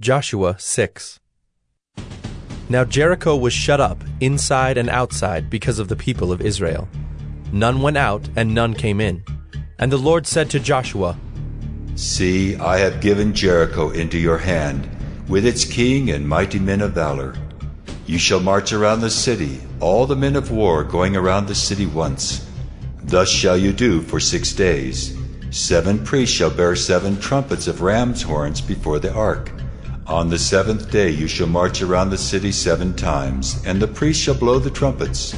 Joshua 6 Now Jericho was shut up, inside and outside, because of the people of Israel. None went out, and none came in. And the Lord said to Joshua, See, I have given Jericho into your hand, with its king and mighty men of valor. You shall march around the city, all the men of war going around the city once. Thus shall you do for six days. Seven priests shall bear seven trumpets of ram's horns before the ark. On the seventh day you shall march around the city seven times, and the priests shall blow the trumpets.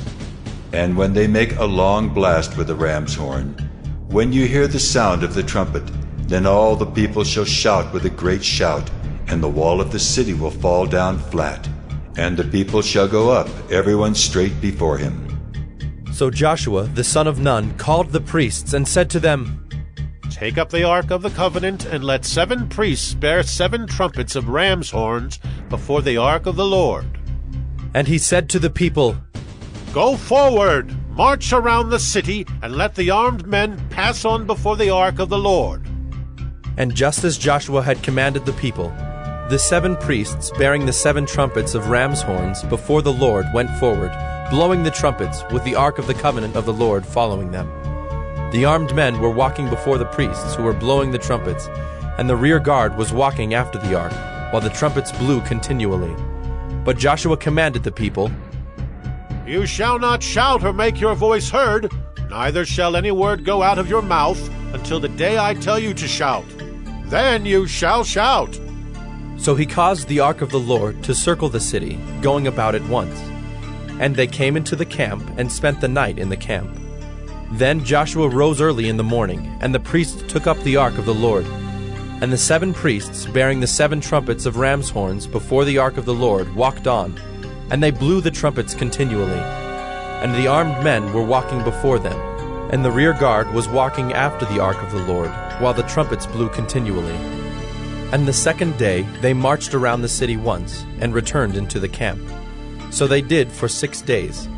And when they make a long blast with the ram's horn, when you hear the sound of the trumpet, then all the people shall shout with a great shout, and the wall of the city will fall down flat, and the people shall go up, everyone straight before him. So Joshua the son of Nun called the priests and said to them, Take up the ark of the covenant, and let seven priests bear seven trumpets of ram's horns before the ark of the Lord. And he said to the people, Go forward, march around the city, and let the armed men pass on before the ark of the Lord. And just as Joshua had commanded the people, the seven priests bearing the seven trumpets of ram's horns before the Lord went forward, blowing the trumpets, with the ark of the covenant of the Lord following them. The armed men were walking before the priests who were blowing the trumpets, and the rear guard was walking after the ark, while the trumpets blew continually. But Joshua commanded the people, You shall not shout or make your voice heard, neither shall any word go out of your mouth until the day I tell you to shout. Then you shall shout. So he caused the ark of the Lord to circle the city, going about it once. And they came into the camp and spent the night in the camp. Then Joshua rose early in the morning, and the priests took up the ark of the Lord. And the seven priests, bearing the seven trumpets of ram's horns before the ark of the Lord, walked on, and they blew the trumpets continually. And the armed men were walking before them, and the rear guard was walking after the ark of the Lord, while the trumpets blew continually. And the second day they marched around the city once, and returned into the camp. So they did for six days.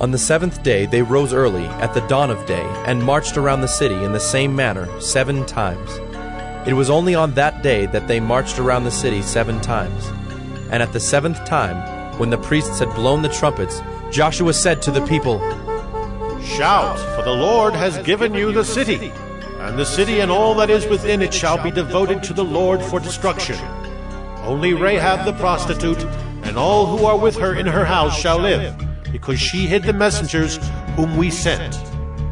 On the seventh day they rose early, at the dawn of day, and marched around the city in the same manner seven times. It was only on that day that they marched around the city seven times. And at the seventh time, when the priests had blown the trumpets, Joshua said to the people, Shout, for the Lord has given you the city, and the city and all that is within it shall be devoted to the Lord for destruction. Only Rahab the prostitute and all who are with her in her house shall live because she hid the messengers whom we sent.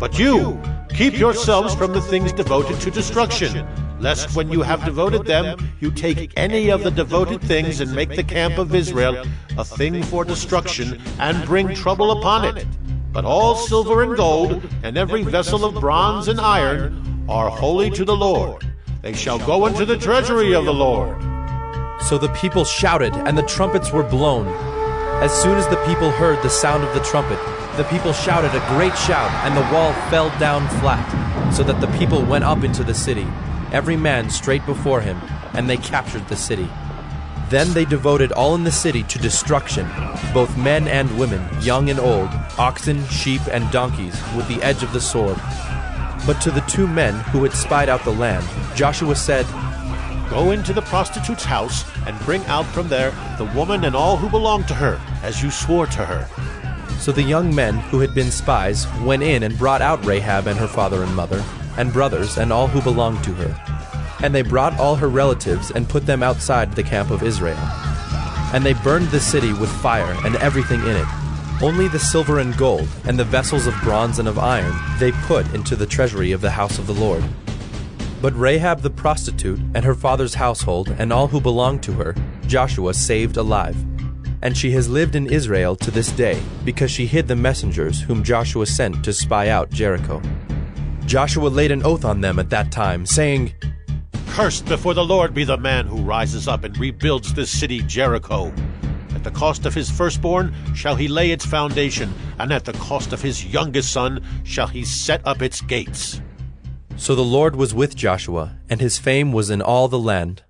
But you, keep yourselves from the things devoted to destruction, lest when you have devoted them, you take any of the devoted things and make the camp of Israel a thing for destruction and bring trouble upon it. But all silver and gold, and every vessel of bronze and iron, are holy to the Lord. They shall go into the treasury of the Lord. So the people shouted, and the trumpets were blown. As soon as the people heard the sound of the trumpet, the people shouted a great shout, and the wall fell down flat, so that the people went up into the city, every man straight before him, and they captured the city. Then they devoted all in the city to destruction, both men and women, young and old, oxen, sheep, and donkeys, with the edge of the sword. But to the two men who had spied out the land, Joshua said, Go into the prostitute's house and bring out from there the woman and all who belong to her, as you swore to her. So the young men who had been spies went in and brought out Rahab and her father and mother, and brothers, and all who belonged to her. And they brought all her relatives and put them outside the camp of Israel. And they burned the city with fire and everything in it. Only the silver and gold, and the vessels of bronze and of iron, they put into the treasury of the house of the Lord. But Rahab the prostitute and her father's household and all who belonged to her, Joshua saved alive. And she has lived in Israel to this day, because she hid the messengers whom Joshua sent to spy out Jericho. Joshua laid an oath on them at that time, saying, Cursed before the Lord be the man who rises up and rebuilds this city Jericho. At the cost of his firstborn shall he lay its foundation, and at the cost of his youngest son shall he set up its gates. So the Lord was with Joshua, and his fame was in all the land.